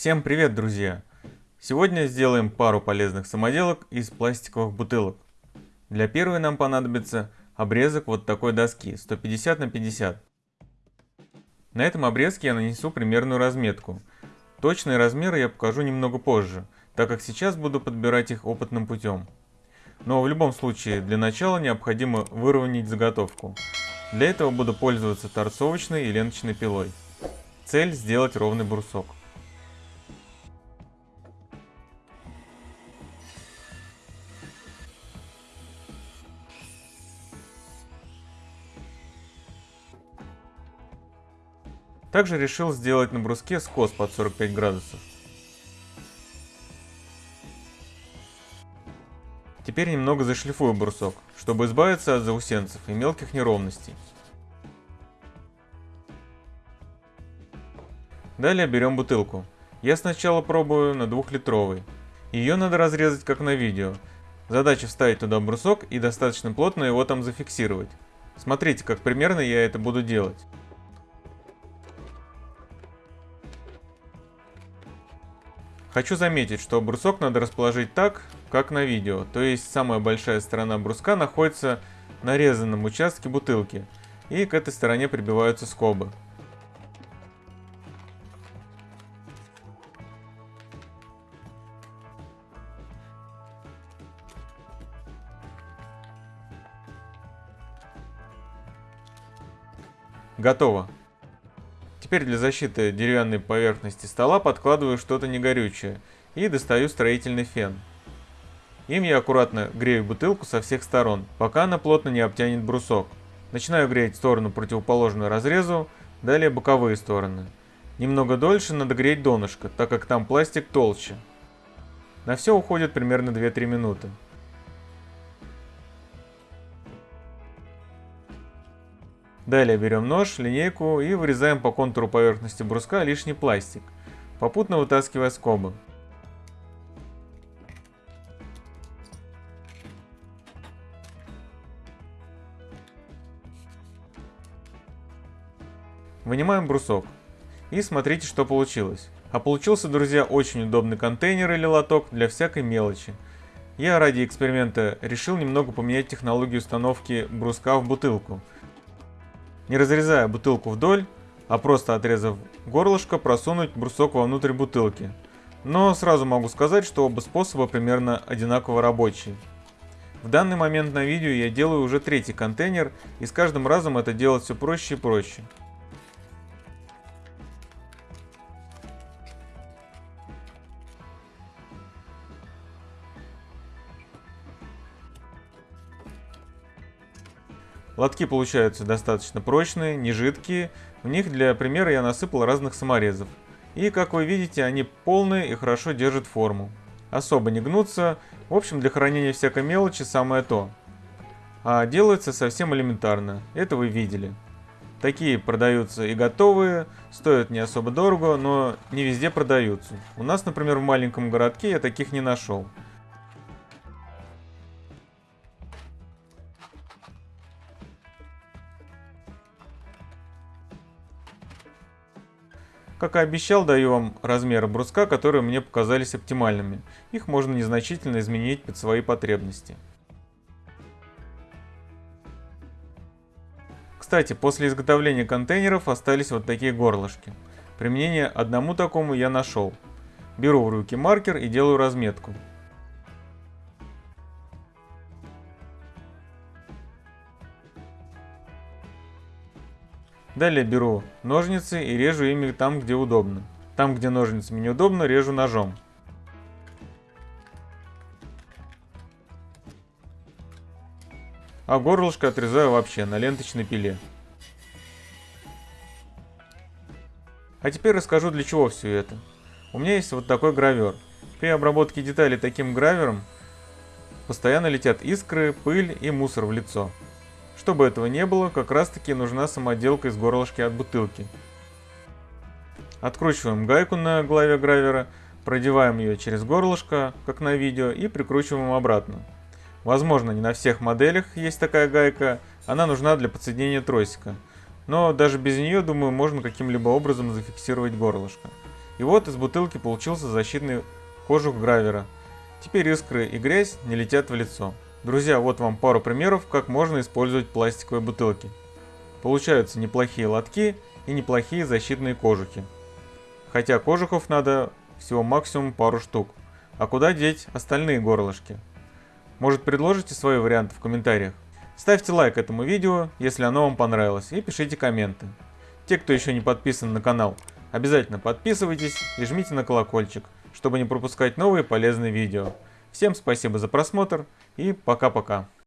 Всем привет, друзья! Сегодня сделаем пару полезных самоделок из пластиковых бутылок. Для первой нам понадобится обрезок вот такой доски 150 на 50. На этом обрезке я нанесу примерную разметку. Точные размеры я покажу немного позже, так как сейчас буду подбирать их опытным путем. Но в любом случае для начала необходимо выровнять заготовку. Для этого буду пользоваться торцовочной и ленточной пилой. Цель сделать ровный брусок. Также решил сделать на бруске скос под 45 градусов. Теперь немного зашлифую брусок, чтобы избавиться от заусенцев и мелких неровностей. Далее берем бутылку. Я сначала пробую на двухлитровой. Ее надо разрезать как на видео. Задача вставить туда брусок и достаточно плотно его там зафиксировать. Смотрите, как примерно я это буду делать. Хочу заметить, что брусок надо расположить так, как на видео, то есть самая большая сторона бруска находится на резанном участке бутылки, и к этой стороне прибиваются скобы. Готово. Теперь для защиты деревянной поверхности стола подкладываю что-то негорючее и достаю строительный фен. Им я аккуратно грею бутылку со всех сторон, пока она плотно не обтянет брусок. Начинаю греть сторону противоположную разрезу, далее боковые стороны. Немного дольше надо греть донышко, так как там пластик толще. На все уходит примерно 2-3 минуты. Далее берем нож, линейку и вырезаем по контуру поверхности бруска лишний пластик, попутно вытаскивая скобы. Вынимаем брусок. И смотрите, что получилось. А получился, друзья, очень удобный контейнер или лоток для всякой мелочи. Я ради эксперимента решил немного поменять технологию установки бруска в бутылку – не разрезая бутылку вдоль, а просто отрезав горлышко, просунуть брусок вовнутрь бутылки. Но сразу могу сказать, что оба способа примерно одинаково рабочие. В данный момент на видео я делаю уже третий контейнер, и с каждым разом это делать все проще и проще. Лотки получаются достаточно прочные, не жидкие. В них для примера я насыпал разных саморезов. И как вы видите, они полные и хорошо держат форму. Особо не гнутся. В общем, для хранения всякой мелочи самое то. А делается совсем элементарно. Это вы видели. Такие продаются и готовые, стоят не особо дорого, но не везде продаются. У нас, например, в маленьком городке я таких не нашел. Как и обещал, даю вам размеры бруска, которые мне показались оптимальными. Их можно незначительно изменить под свои потребности. Кстати, после изготовления контейнеров остались вот такие горлышки. Применение одному такому я нашел. Беру в руки маркер и делаю разметку. Далее беру ножницы и режу ими там, где удобно. Там, где ножницами неудобно, режу ножом. А горлышко отрезаю вообще на ленточной пиле. А теперь расскажу для чего все это. У меня есть вот такой гравер. При обработке деталей таким гравером постоянно летят искры, пыль и мусор в лицо. Чтобы этого не было, как раз таки нужна самоделка из горлышки от бутылки. Откручиваем гайку на главе гравера, продеваем ее через горлышко, как на видео, и прикручиваем обратно. Возможно, не на всех моделях есть такая гайка, она нужна для подсоединения тросика. Но даже без нее, думаю, можно каким-либо образом зафиксировать горлышко. И вот из бутылки получился защитный кожух гравера. Теперь искры и грязь не летят в лицо. Друзья, вот вам пару примеров, как можно использовать пластиковые бутылки. Получаются неплохие лотки и неплохие защитные кожухи. Хотя кожухов надо всего максимум пару штук. А куда деть остальные горлышки? Может предложите свои варианты в комментариях? Ставьте лайк этому видео, если оно вам понравилось, и пишите комменты. Те, кто еще не подписан на канал, обязательно подписывайтесь и жмите на колокольчик, чтобы не пропускать новые полезные видео. Всем спасибо за просмотр и пока-пока.